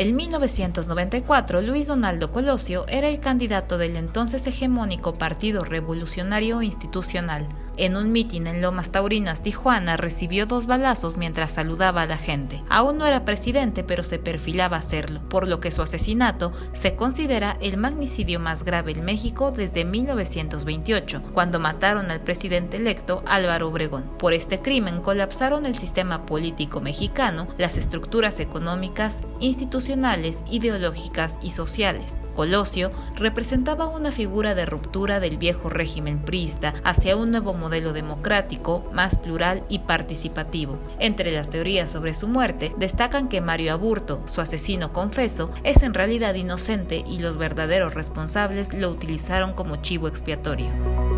En 1994, Luis Donaldo Colosio era el candidato del entonces hegemónico Partido Revolucionario Institucional. En un mitin en Lomas Taurinas, Tijuana, recibió dos balazos mientras saludaba a la gente. Aún no era presidente, pero se perfilaba a serlo, por lo que su asesinato se considera el magnicidio más grave en México desde 1928, cuando mataron al presidente electo Álvaro Obregón. Por este crimen colapsaron el sistema político mexicano, las estructuras económicas, institucionales, ideológicas y sociales. Colosio representaba una figura de ruptura del viejo régimen priista hacia un nuevo modelo democrático, más plural y participativo. Entre las teorías sobre su muerte destacan que Mario Aburto, su asesino confeso, es en realidad inocente y los verdaderos responsables lo utilizaron como chivo expiatorio.